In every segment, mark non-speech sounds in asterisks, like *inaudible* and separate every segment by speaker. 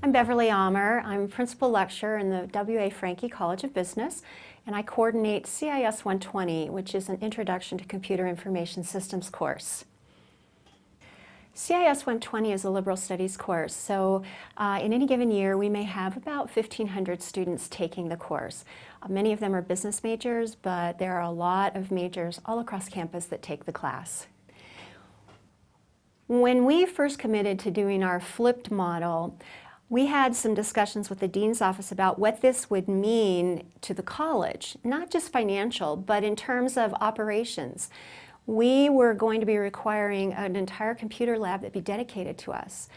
Speaker 1: I'm Beverly Amer. I'm Principal Lecturer in the W.A. Franke College of Business, and I coordinate CIS 120, which is an Introduction to Computer Information Systems course. CIS 120 is a liberal studies course, so uh, in any given year we may have about 1,500 students taking the course. Uh, many of them are business majors, but there are a lot of majors all across campus that take the class. When we first committed to doing our flipped model, we had some discussions with the Dean's office about what this would mean to the college, not just financial, but in terms of operations. We were going to be requiring an entire computer lab that be dedicated to us.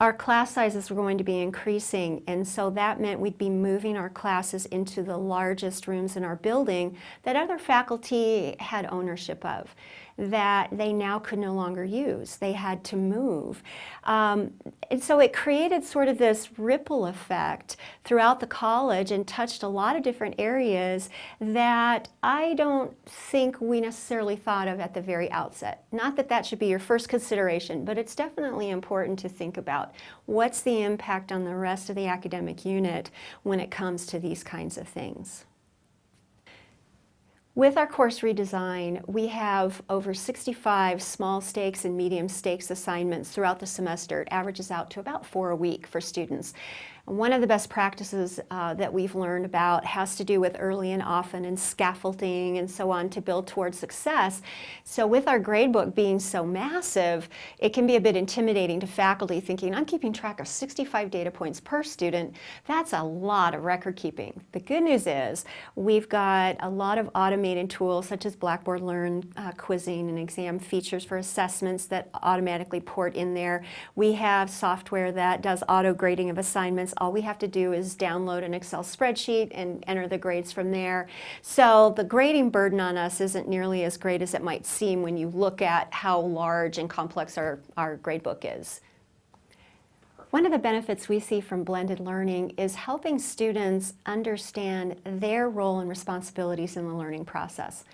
Speaker 1: Our class sizes were going to be increasing and so that meant we'd be moving our classes into the largest rooms in our building that other faculty had ownership of that they now could no longer use. They had to move. Um, and so it created sort of this ripple effect throughout the college and touched a lot of different areas that I don't think we necessarily thought of at the very outset. Not that that should be your first consideration, but it's definitely important to think about what's the impact on the rest of the academic unit when it comes to these kinds of things. With our course redesign, we have over 65 small stakes and medium stakes assignments throughout the semester. It averages out to about four a week for students. One of the best practices uh, that we've learned about has to do with early and often and scaffolding and so on to build towards success. So with our gradebook being so massive, it can be a bit intimidating to faculty thinking, I'm keeping track of 65 data points per student. That's a lot of record keeping. The good news is we've got a lot of automated tools such as Blackboard Learn, uh, quizzing and exam features for assessments that automatically port in there. We have software that does auto grading of assignments all we have to do is download an Excel spreadsheet and enter the grades from there. So the grading burden on us isn't nearly as great as it might seem when you look at how large and complex our, our gradebook is. One of the benefits we see from blended learning is helping students understand their role and responsibilities in the learning process.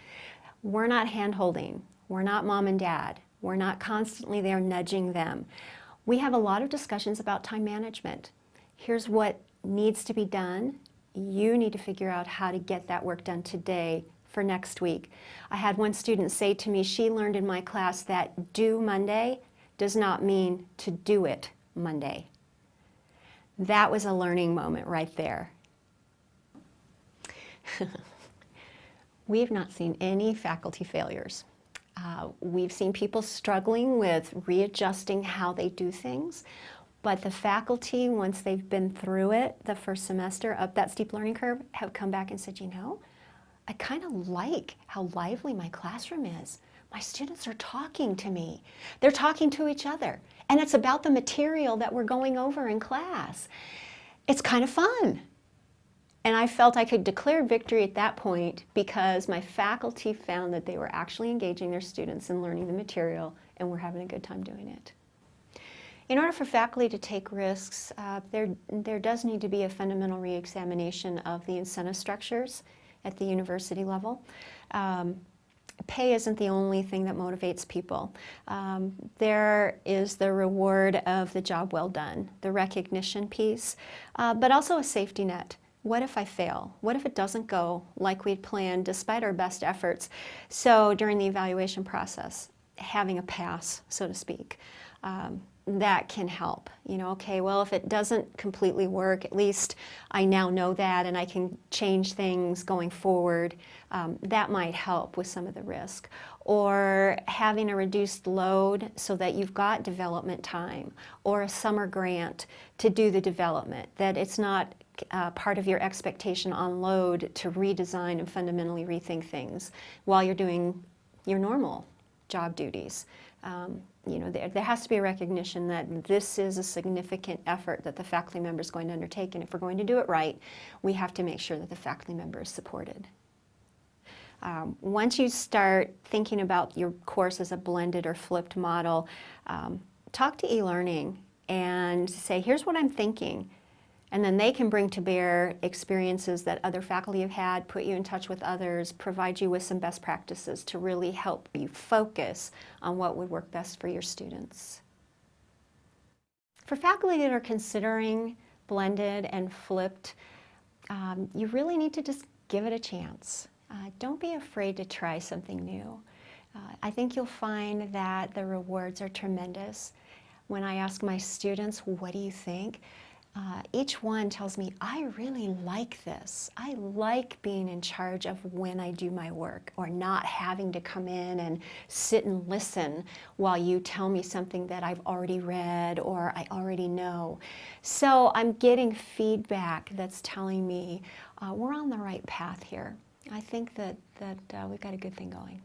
Speaker 1: We're not hand-holding. We're not mom and dad. We're not constantly there nudging them. We have a lot of discussions about time management here's what needs to be done. You need to figure out how to get that work done today for next week. I had one student say to me, she learned in my class that due Monday does not mean to do it Monday. That was a learning moment right there. *laughs* we have not seen any faculty failures. Uh, we've seen people struggling with readjusting how they do things. But the faculty, once they've been through it, the first semester up that steep learning curve, have come back and said, you know, I kind of like how lively my classroom is. My students are talking to me. They're talking to each other. And it's about the material that we're going over in class. It's kind of fun. And I felt I could declare victory at that point because my faculty found that they were actually engaging their students in learning the material and we're having a good time doing it. In order for faculty to take risks, uh, there, there does need to be a fundamental reexamination of the incentive structures at the university level. Um, pay isn't the only thing that motivates people. Um, there is the reward of the job well done, the recognition piece, uh, but also a safety net. What if I fail? What if it doesn't go like we'd planned despite our best efforts? So during the evaluation process, having a pass, so to speak. Um, that can help. You know, okay, well, if it doesn't completely work, at least I now know that and I can change things going forward. Um, that might help with some of the risk. Or having a reduced load so that you've got development time or a summer grant to do the development, that it's not uh, part of your expectation on load to redesign and fundamentally rethink things while you're doing your normal job duties. Um, you know, there, there has to be a recognition that this is a significant effort that the faculty member is going to undertake, and if we're going to do it right, we have to make sure that the faculty member is supported. Um, once you start thinking about your course as a blended or flipped model, um, talk to e-learning and say, here's what I'm thinking. And then they can bring to bear experiences that other faculty have had, put you in touch with others, provide you with some best practices to really help you focus on what would work best for your students. For faculty that are considering blended and flipped, um, you really need to just give it a chance. Uh, don't be afraid to try something new. Uh, I think you'll find that the rewards are tremendous. When I ask my students, what do you think? Uh, each one tells me, I really like this. I like being in charge of when I do my work or not having to come in and sit and listen while you tell me something that I've already read or I already know. So I'm getting feedback that's telling me uh, we're on the right path here. I think that, that uh, we've got a good thing going.